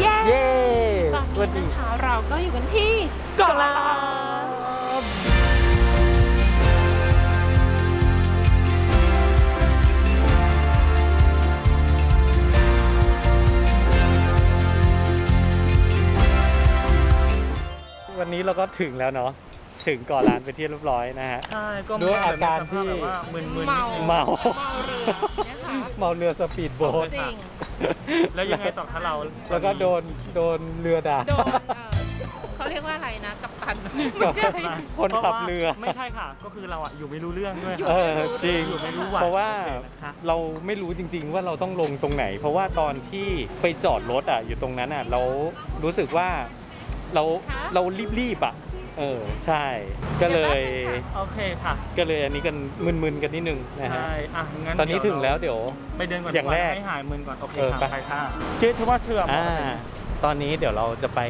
เย้เย้ตอนสวัสนี้ดีนะคะเราก็อยู่กันที่กอลาบวันนี้เราก็ถึงแล้วเนาะถึงเก่อลานไปนที่เรียบร้อยนะฮะ ใช่ก็ด้วยอาการที่แบบว่ามึนๆนิดเมานึงเมาเมาเรือนะคะเมาเรือสปีดโบ๊ทจริง แล้วยังไงต่อคะเราแล้วก็โดนโดนเรือด่าโดนเอ่อเขาเรียกว่าอะไรนะ กัปตันไม่ใช่ คนขับเรือ ไม่ใช่ค่ะ ก็คือเราอะอยู่ไม่รู้เรื่องด้วยอยู่เอไม่อรู้จริงอยู่ไม่รู้หวัเพราะว่าโอเคนะคะ เราไม่รู้จริง ๆ ว่าเราต้องลงตรงไหน เพราะว่าตอนที่ไปจอดรถอะอยู่ตรงนั้นอะเรารู้สึกว่าเราเรารีบๆอะ เออใช่ ก็เลยโอเคค่ะ ก็เลยอันนี้กันมึนๆกันนิดนึงนะฮะใช่อะงั้นตอนนี้ถึงแล้วเดี๋ยวไปเดินก่อนอย่างแรกให้หายมึนก่อนโอเคเออค่ะไปไปค่ะเจ๊ถือว่าเชื่อมอ่าตอนนี้เดี๋ยวเราจะไป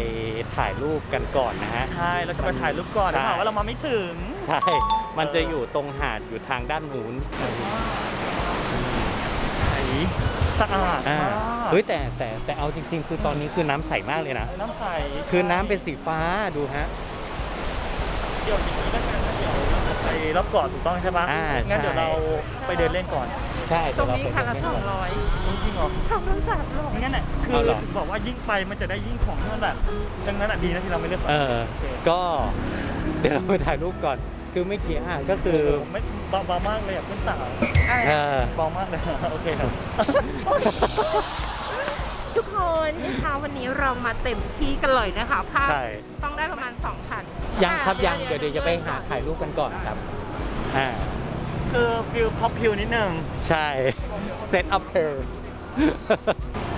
ถ่ายรูปกันก่อนนะฮะใช่เราจะไปถ่ายรูปก่อนใช่เดี๋ยวหาว่าเรามาไม่ถึงใช่มันจะอยู่ตรงหาดอยู่ทางด้านนู้นใสสะอาดอ่ามากเฮ้ยแต่แต่แต่เอาจริง ๆ คือตอนนี้คือน้ำใสมากเลยนะ น้ำใส คือน้ำเป็นสีฟ้าดูฮะเดี๋ยวอย่างนี้แล้วกันนะเดี๋ยวเราจะไปรอบเกาะถูกต้องใช่ปะอ่างั้นเดี๋ยวใช่ เราไปเดินเล่นก่อนใช่ตรงเดี๋ยวนี้เาค่ะละไปสเล่อนงก่อนร้อยจริงเหรอสองร้อยสามร้อยงั้นน่ะคือเอาเหรอถึงบอกว่ายิ่งไปมันจะได้ยิ่งของที่มันแบบดังนั้นอะดีนะที่เราไม่เลือกเออ ก็ เดี๋ยวเราไปถ่ายรูปก่อน คือไม่กี่อะก็คือไม่เบาเบามากเลยอะเพื่อนสาวเออ เบามากเลยโอเคครับ ทุกคนนะคะวันนี้เรามาเต็มที่กันเลยนะคะภาพใช่ ต้องได้ประมาณ2,000 ยังครับอะยังเดี๋ยวเดี๋ยวจะไปหาถ่ายรูปกันก่อนครับอ่าคือฟิลพ็อปพิวนิดนึงใช่เซตอัพเพล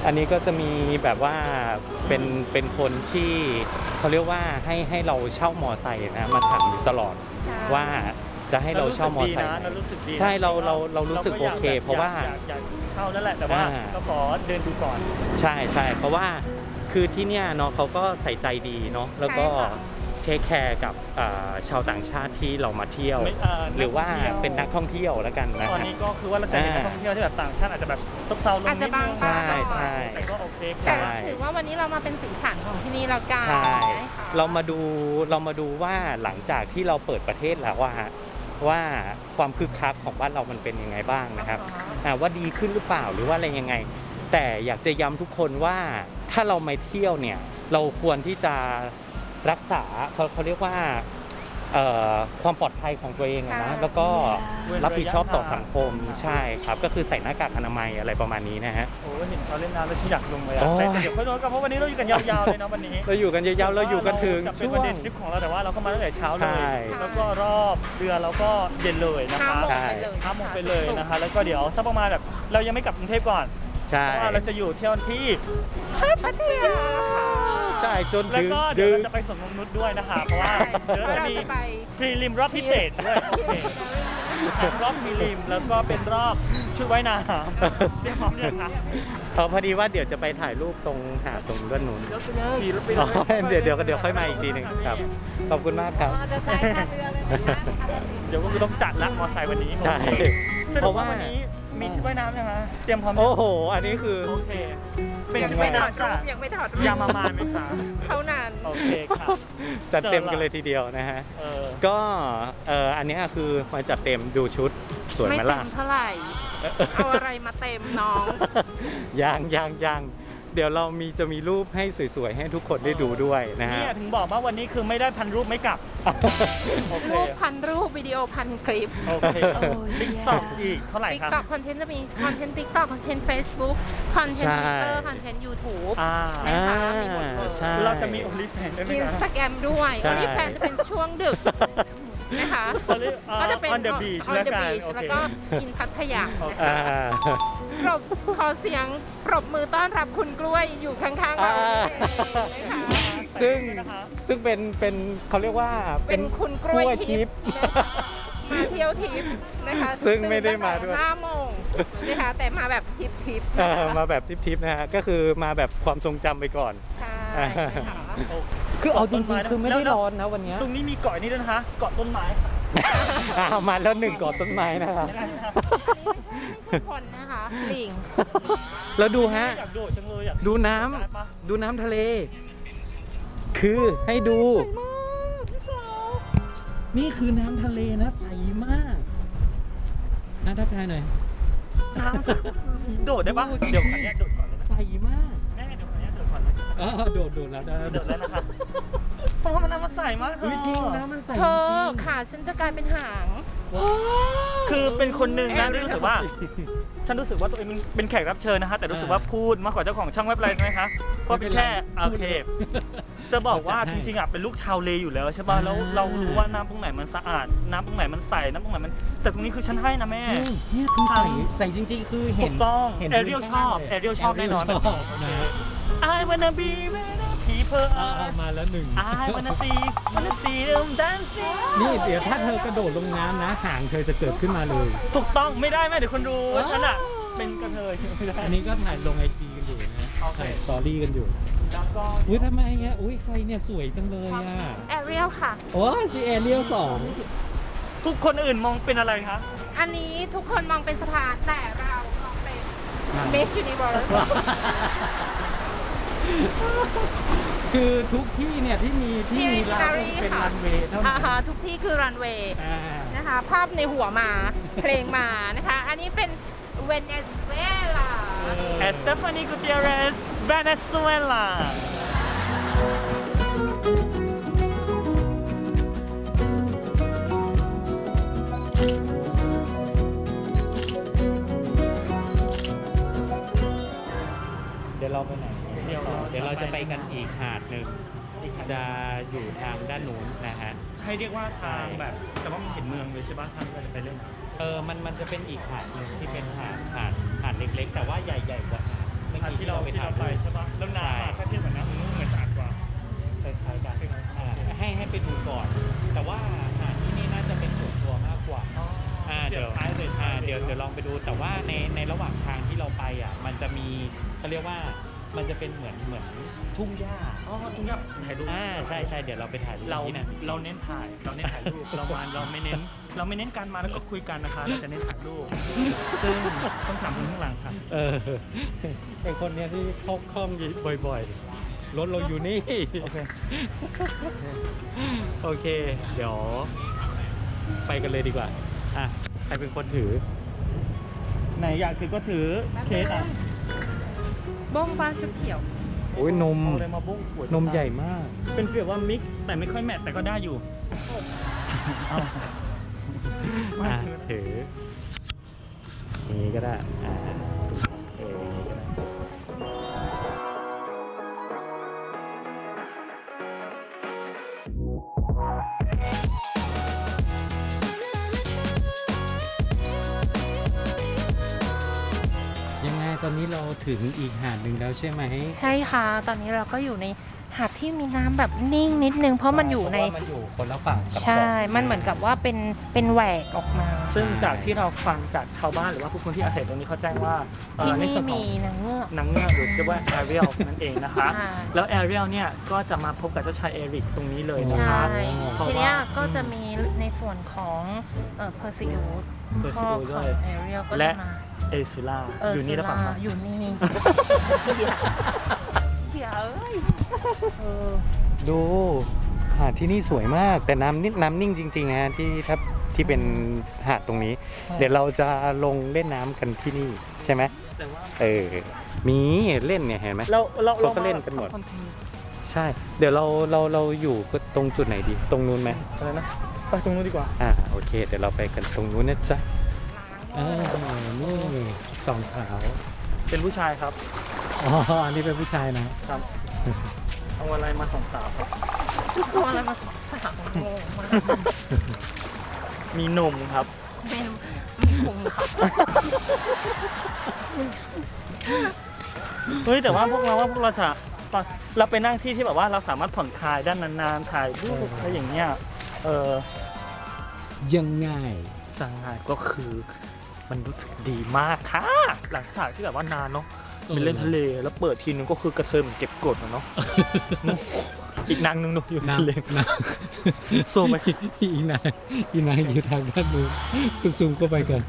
อันนี้ก็จะมีแบบว่าเป็นเป็นคนที่เขาเรียกว่าให้ให้เราเช่ามอไซค์นะมาถามอยู่ตลอดว่าจะให้เราเช่ามอไซค์นะไหมเรารู้สึกดีนะใช่เราเราเรารู้สึกก็ยโอเค เพราะว่าอยกอยากเช่านั่นแหละแต่ว่าอ่าก็ขอเดินดูก่อน ใช่ใช่เพราะว่าคือที่เนี่ยเนาะเขาก็ใส่ใจดีเนาะแล้วก็ใช่ ค่ะเทคแคร์กับอ่าชาวต่างชาติที่เรามาเที่ยวไม่เอ่อหรือว่านักท่องเที่ยวเป็นนักท่องเที่ยวแล้วกันนะตอนฮะนี้ก็คือว่าเราจะเห็นนักท่องเที่ยวที่แบบต่างชาติอาจจะแบบซบเซาลงอาจนิจะดบานึงงตาใช่ใช่แต่ก็โอเคใช่แต่ถือว่าวันนี้เรามาเป็นสีสันของที่นี่แล้วกันใช่นะคะเรามาดูเรามาดูว่าหลังจากที่เราเปิดประเทศแล้วว่าฮะว่าความคึกคักของบ้านเรามันเป็นยังไงบ้างนะครับอ่าว่าดีขึ้นหรือเปล่าหรือว่าอะไรยังไง แต่อยากจะย้ำทุกคนว่าถ้าเรามาเที่ยวเนี่ยเราควรที่จะ รักษาเขาเขาเรียกว่าเอ่อความปลอดภัยของตัวเองอะนะแล้วก็รับผิดชอบต่อสังคมใช่ครับ ก็คือใส่หน้ากากอนามัยอะไรประมาณนี้นะฮะโอ้เห็นเขาเล่นน้ำแล้วฉันอยากลงเลยอะโอ้ยแต่เดี๋ยวค่อยลงกันเพราะวันนี้เราอยู่กันยาวๆเลยนะวันนี้เราอยู่กันยาวๆเราอยู่กันถึงจะเป็นช่วประงเด็นทริปของเราแต่ว่าเราก็มาตั้งแต่เช้าเลใช่ยแล้วก็รอบเรือเราก็เย็นเลยนะห้าคะโมงใช่ไปเลยห้าโมงไปเลยนะคะ แล้วก็เดี๋ยวสักประมาณแบบเรายังไม่กลับกรุงเทพก่อนใช่เพราะว่าเราจะอยู่เที่ยวที่พัทยา ค่ะใช่จนแล้วถึงก็เดี๋ยวดึเรางจะไปสวนนงนุชด้วยนะคะ เพราะว่าใช่เดี๋ยวเพราะจะเรามีจะไป พรีลิมรอบพิเศษด้วยโอเคเป็นรอบพรีลิมแล้วก็เป็นรอบชุดว่ายน้ำเตรียมพร้อมเนี่ยงคะเออพอดีว่าเดี๋ยวจะไปถ่ายรูปตรงหาดตรงด้านนู้นเดี๋ยวไปเลยขี่รถไปอ๋อเลยเดี๋ยวเดี๋ยวเดี๋ยวค่อยมาอีกทีหนึ่งครับ ขอบคุณมากครับจะไปท่าเรือเลยนะเดี๋ยวก็คือต้องจัดละมอไซค์วันนี้ใช่สเพรุปราะว่าว่า วันนี้ มีชุดว่ายน้ำยังไงเตรียมพร้อมยังโอ้โห อันนี้คือ โอเค เป็นยังชุดไม่ว่ายถอดน้ำรูจ้ะปยังไม่ถอดรูปยามามาไหมคะเท่านั้นโอเคค่ะจัดเต็มกันเลยทีเดียวนะฮะ เออก็เอ่ออันนี้คือมาจัดเต็มดูชุดสวยไม่ไหมเต็ล่ะ มเท่าไหร่ เอาอะไรมาเต็มน้องยังยังยัง เดี๋ยวเรามีจะมีรูปให้สวยๆ ให้ทุกคนได้ดูด้วยนะฮะ เนี่ยถึงบอกว่าวันนี้คือไม่ได้พันรูปไม่กลับ โอเค รูปพันรูปวิดีโอพันคลิปโอเค TikTok อีกเท่าไหร่ครับ TikTok คอนเทนต์จะมีคอนเทนต์ TikTok คอนเทนต์เฟซบุ๊กคอนเทนต์ใช่ทวิตเตอร์คอนเทนต์ยูทูบ อ่านะคะมีหมดเลยใช่ เราจะมี Only Fans ด้วยไหมคะสตาแกรมด้วยใช่ OnlyFans จะเป็นช่วงดึก นะคะ Only- อ่าก็จะเป็น on the beach แล้วกัน on the beach โอเคแล้วก็อินพัทยาโอเคนะคะ อ่า ปรบขอเสียงปรบมือต้อนรับคุณกล้วยอยู่ข้างๆเราอ่านี่นะคะซึ่งนะคะซึ่งเป็นเป็นเขาเรียกว่าเป็นคุณกล้วยกล้วยทิทิพพย์ย์นะคะมาเที่ยวทิพย์นะคะซึ่งไม่ได้มาด้วย ห้าโมงนะคะแต่มาแบบทิพย์ทิพย์เอนะอคะมาแบบทิปๆนะฮะก็คือมาแบบความทรงจำไปก่อนใช่นะ คะโอ้คือเอาจริงต้นไม้ๆนะคือไม่ได้แล้วร้อนนะวันเนี้ยตรงนี้มีเกาะนี่ด้วยนะคะเกาะต้นไม้ค่ะอ่ามาแล้วหนึ่งกอดต้นไม้นะครับยังไงคะไม่ใช่คนนะคะลิงแล้วดูฮะอยากโดดจังเลยอยากดูน้ำได้ปะดูน้ำทะเล คือให้ดู นี่คือน้ำทะเลนะใสมากน่าทักทายหน่อยน้ำโดดได้ปะเดี๋ยวขออนุญาตโดดก่อนเลยนะใสมาก อนเลยอ๋อโดดโดดแล้วได้โดดแล้วนะคะเพราะว่ามันน้ำมันใสมากเธเฮ้ยอจริงน้ำมันใสเธจอริงขาฉันจะกลายเป็นหางว้าวคือเป็นคนหนึ่งนะที่รู้สึกว่า ฉันรู้สึกว่าตัวเองเป็นแขกรับเชิญนะคะ แต่รู้สึกว่าพูดมากกว่าเจ้าของช่องเว็บไซต์ไหมคะเพราะเป็นแค่โอเคจะบอกว่าจริงๆอะเป็นลูกชาวเลอยู่แล้วใช่ป่ะแล้วเรารู้ว่าน้ำตรงไหนมันสะอาด น้ำตรงไหนมันใสน้ำตรงไหนมัน แต่ตรงนี้คือฉันให้นะแม่จริงเนี่ยคือใสใสจริง ๆ คือเห็ถูกต้องเห็นพื้นแอเรียลชอบแอเรียลชอบแน่นอน I wanna be with a people อ่ามาแล้วหนึ่ง I wanna see wanna see them dancing นี่เดี๋ยวถ้าเธอกระโดดลงน้ำนะหางเธอจะเกิดขึ้นมาเลย ถูกต้องไม่ได้แม่เดี๋ยวคนดูว่าฉันอะว้าวเป็นกระเทยไม่ได้ อันนี้ก็ถ่ายลงไอจีกันอยู่นะโอเค ถ่ายสตอรี่กันอยู่ แล้วก็อุ้ยทำไมเงี้ยอุ้ยใครเนี่ยสวยจังเลยอะ แอเรียลค่ะ โอ้ยซีเอเรียลสองทุกคนอื่นมองเป็นอะไรคะ อันนี้ทุกคนมองเป็นสะพานแต่เรามองเป็น Miss Universe คือทุกที่เนี่ยที่มีที่มีร้าน Military เป็นรันเวย์ค่ะอ่าเท่านั้นฮะทุกที่คือรันเวย์อ่านะคะ ภาพในหัวมา เพลงมานะคะ อันนี้เป็นเวเนซุเอลาแอสเตฟานีกูเตียเรสเวเนซุเอลาเดี๋ยวเราไปไหน เดี๋ยวเดี๋ยวเราจะไปกันอีกหาดหนึ่งจะอยู่ทางด้านนู้นนะฮะ ให้เรียกว่าทางแบบแต่ว่ามันเห็นเมืองเลยใช่ปะทางที่เราจะไปเล่นเออ มัน มันจะเป็นอีกหาดหนึ่งที่เป็นหาด หาด หาดเล็กๆ แต่ว่าใหญ่ๆกว่าหาดเมื่อทางกี้ที่ที่เราเราไปที่ถ่าเรายไปรูป ใช่ปะแล้วน้ำอะถ้าเทียบกับน้ำมันนู้นเหมือนสะอาดกว่า คล้ายๆกันอ่าให้ให้ไปดูก่อน แต่ว่าหาดที่นี่น่าจะเป็นส่วนตัวมากกว่า อ่าเดี๋ยวท้ายเลยอ่าเดี๋ยวเดี๋ยวลองไปดูแต่ว่าในในระหว่างทางที่เราไปอะมันจะมีเขาเรียกว่า มันจะเป็นเหมือนเหมือนทุ่งหญ้าอ๋อตรงนี้ถ่ายรูปอ่าใช่ใช่เดี๋ยวเราไปถ่ายรูปเราที่นั่นเราเน้นถ่ายเราเน้นถ่ายรูปเรามาเราไม่เน้น เราไม่เน้นการมาแล้วก็คุยกันนะคะเราจะเน้นถ่ายรูปซึ่งต้องถามคนข้างหลังค่ะเออไอคนเนี้ยที่เข้าคล่อมบ่อยๆรถเราอยู่นี่โอเคโอเค เดี๋ยว ไปกันเลยดีกว่าอะใครเป็นคนถือ ไหนอยากถือก็ถือเคสอะ บ้องฟ้าชุดเขียว โอ้ยนม เอาอะไรมาบุ้งขวดนมใหญ่มาก เป็นฟีลว่ามิกซ์แต่ไม่ค่อยแมทแต่ก็ได้อยู่เอาไม่อะถือถืออย่างนี้ก็ได้อ่า ตอนนี้เราถึงอีกหาดหนึ่งแล้วใช่ไหมใช่ค่ะ ตอนนี้เราก็อยู่ในหาดที่มีน้ำแบบนิ่งนิดนึง เพราะมันอยู่ใน เพราะว่ามันอยู่คนละฝั่งกับใช่เกาะมันเหมือนกับว่าเป็นเป็นแหวกออกมา ซึ่งจากที่เราฟังจากชาวบ้านหรือว่าผู้คนที่อาศัยตรงนี้เขาแจ้งว่าเอ่อที่นี่มีในส่วนของนางเงือก นางเงือกหรือเรียกว่าแอเรียลนั่นเองนะคะ ใช่ แล้วแอเรียลเนี่ยก็จะมาพบกับเจ้าชายเอริกตรงนี้เลยนะใช่ คะทีเนี้ยก็จะมีในส่วนของเอ่อเพอร์ซิอุสเปอร์พ่ซิอโอขด้อวงยแอเรียลก็และ จะมา เอซูล่าเอออยู่นี่หรือเปล่าสุคะราอยู่นี่เดี๋ยวเอ้ยเออดูหาดที่นี่สวยมาก แต่น้ำนิ่งน้ำนิ่งจริงๆนะฮะที่ถ้าที่เป็นหาดตรงนี้ เดี๋ยวเราจะลงเล่นน้ำกันที่นี่ใช่ไหมแต่ว่าเออมีเล่นเนี่ยเห็นไหม เราเราเขาก็เล่นกันหมดคอนเทนต์ใช่ เดี๋ยวเราเราเราอยู่ตรงจุดไหนดี ตรงนู้นไหมอะไรนะไปตรงนู้นดีกว่า อ่าโอเค เดี๋ยวเราไปกันตรงนู้นนะจ๊ะ อ่านี่สองสาวเป็นผู้ชายครับอ๋ออันนี้เป็นผู้ชายนะครับเอาอะไรมาสองสาวครับตัวอะไรมาสามโมงมามีหนุ่มครับเมนมีพุงค่ะเฮ้ยแต่ว่าพวกเราว่าพวกเราจะเราไปนั่งที่ที่แบบว่าเราสามารถผ่อนคลายด้านนานๆถ่ายรูปอะไรอย่างเงี้ยเออยังไงสังหารก็คือ มันรู้สึกดีมากค่ะ หลังจากที่แบบว่านานเนาะเออไปเล่นทะเลแล้วเปิดทีนึงก็คือกระเทยเหมือนเก็บกดอะเนาะอีกนางนึงหนูอยู่ในน้ทะเลำน้สู้ไหมำอีนางอีนางอยู่ทางด้านนู้นคุณซูมเข้าไปก่อน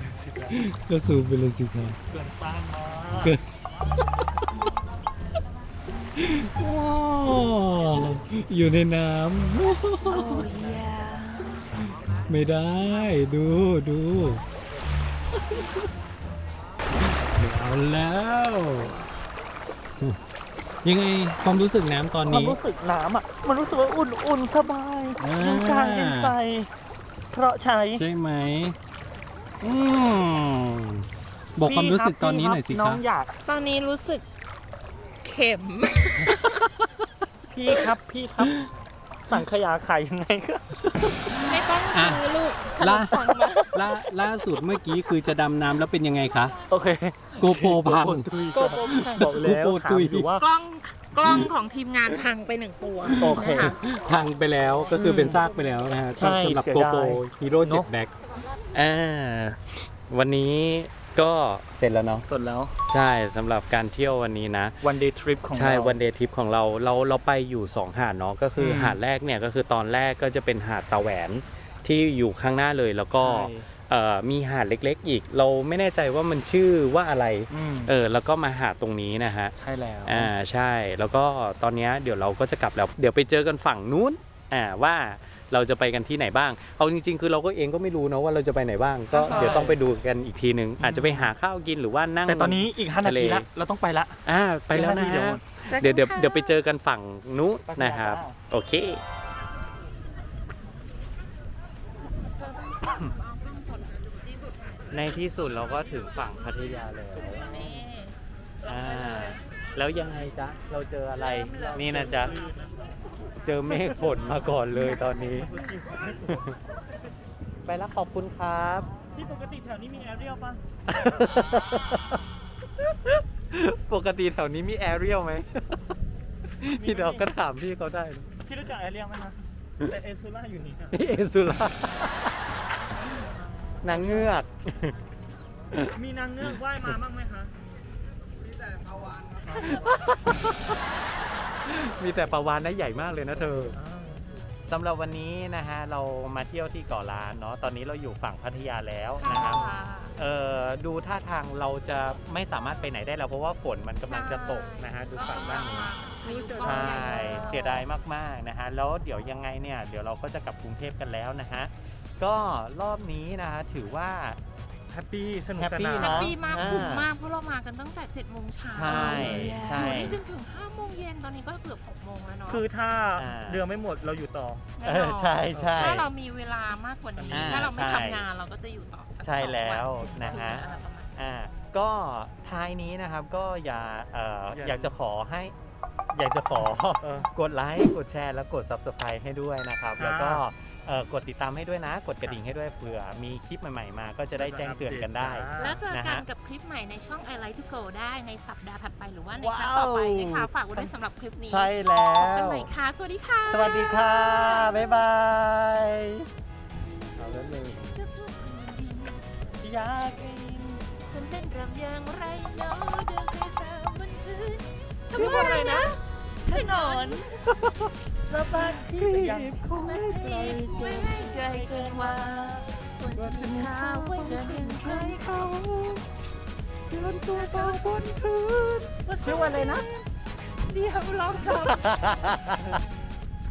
ก็ซูมไปเลยสิครับเกินต้านมากเกินว้าวอยู่ในน้ำไม่ได้ดูดูไม่ เอาแล้ว ยังไงความรู้สึกน้ำตอนความนี้ รู้สึกน้ำอะ มันรู้สึกว่าอุ่นๆสบายอ่า เย็นกายเย็นใจ เพราะใช้ ใช่ไหมอืมบอกความรู้สึกตอนนี้หน่อยสิน้คอรับงอยาก ตอนนี้รู้สึกเข็ม พี่ครับพี่ครับ สั่งขยาขายยังไงก็ไม่ต้องซื้อลูกขนล่ามปังมาล่าล่าสุดเมื่อกี้คือจะดำน้ำแล้วเป็นยังไงคะโอเคโกโปรพัง โกโปรพังบอกแล้วโอ้โหถามตุย อยู่ว่า กล้องกล้องของทีมงานพังไปหนึ่งตัวโอเค นะคะพังไปแล้วก็คือเป็นซากไปแล้วนะฮะใช่สำหรับเสียโกดายโปรฮีโร่เนเจ็อะดแบ็คอ่าวันนี้ ก็เสร็จแล้วเนาะส่วนแล้ว ใช่สำหรับการเที่ยววันนี้นะ one day trip ของเราใช่ one day trip ของเราเราเราไปอยู่2หาดเนาะก็คืออืม หาดแรกเนี่ยก็คือตอนแรกก็จะเป็นหาดตาแหวนที่อยู่ข้างหน้าเลยแล้วก็ใช่เอ่อมีหาดเล็กๆ อีก เราไม่แน่ใจว่ามันชื่อว่าอะไรอืมเออแล้วก็มาหาดตรงนี้นะฮะใช่แล้ว อ่าใช่แล้วก็ตอนเนี้ยเดี๋ยวเราก็จะกลับแล้ว เดี๋ยวไปเจอกันฝั่งนู้นอ่าว่า เราจะไปกันที่ไหนบ้าง เอาจริง ๆ คือเราก็เองก็ไม่รู้นะว่าเราจะไปไหนบ้าง ก็ใช่เดี๋ยวต้องไปดูกันอีกทีนึงอาจจะไปหาข้าวกินหรือว่านั่งแต่ตอนนี้อีก5นาทีทะเลละเราต้องไปละอ่าไปแล้วนะอีกห้านาทีเดี๋ยวเดี๋ยวเดี๋ยวเดี๋ยวไปเจอกันฝั่งนู้นนะครับไปแล้วโอเคในที่สุดเราก็ถึงฝั่งพัทยาแล้วนี่อ่าแล้วยังไงจ๊ะ เราเจออะไร นี่นะจ๊ะ เจอเมฆฝนมาก่อนเลยตอนนี้ ไปแล้วขอบคุณครับ ที่ปกติแถวนี้มีแอเรียลป่ะปกติแถวนี้มีแอเรียลไหมพี่ดอกก็ถามพี่เขาได้นะพี่รู้จักแอเรียลไหมนะแต่เอซูล่าอยู่นี่อะนี่เอซูล่านางเงือก มีนางเงือกว่ายมาบ้างไหมคะมีแต่ปลาวาน ได้ใหญ่มากเลยนะเธอ สำหรับวันนี้นะฮะเรามาเที่ยวที่เกาะล้านเนาะตอนนี้เราอยู่ฝั่งพัทยาแล้วนะครับเอ่อดูท่าทางเราจะไม่สามารถไปไหนได้แล้วเพราะว่าฝนมันกำลังจะตกนะฮะดูฝั่งด้านนี้ใช่เสียดายมากๆนะฮะแล้วเดี๋ยวยังไงเนี่ย เดี๋ยวเราก็จะกลับกรุงเทพกันแล้วนะฮะ ก็รอบนี้นะฮะถือว่า แฮปปี้สนุกสแฮปปี้ แฮปปี้มากอ่า คุ้มมากเพราะเรามากันตั้งแต่7โมงเช้าใช่ ใช่ อยู่นี่จนถึง5โมงเย็นตอนนี้ก็เกือบ6โมงแล้วเนาะคือถ้าอ่า เรือไม่หมดเราอยู่ต่อ แน่เอนออนใช่ใช่ ถ้าเรามีเวลามากกว่านี้ อ่าถ้าเราไม่ใช่ทำงานเราก็จะอยู่ต่อสักใช่แล้วสองนะฮะ อะไรประมาณอ่าก็ท้ายนี้นะครับก็อย่าเอ่ออย่า อยากจะขอให้ อยากจะขอเออกดไลค์กดแชร์แล้วกด subscribe ให้ด้วยนะครับครับ แล้วก็เอ่อกดติดตามให้ด้วยนะ กดกระดิ่งให้ด้วยเผื่อมีคลิปใหม่ๆมา ก็จะได้แจ้งเตือนกันได้ แล้วเจอนะกันฮะกับคลิปใหม่ในช่อง I Like to Go ได้ในสัปดาห์ถัดไปหรือว่าในว้าวครั้งต่อไปนะคะ ฝากไว้ด้วยสำหรับคลิปนี้ใช่แล้พบกันว ใหม่ค่ะ สวัสดีค่ะ สวัสดีค่ะ บ๊ายบายเอาแล้วเลยอยากกินมันเป็นรำอย่างไรเนาะเดินไปสามวันคืนชื่อว่าอะไรนะ ถนนแล้วบ้านพี่ยังคงไม่ไกลไม่ให้ไกลเกินว่าควรจะมีข้าวไว้เดินถึงใครเขาเดินตัวเบาบนพื้นชื่อว่าอะไรนะ เดี๋ยวลองทำ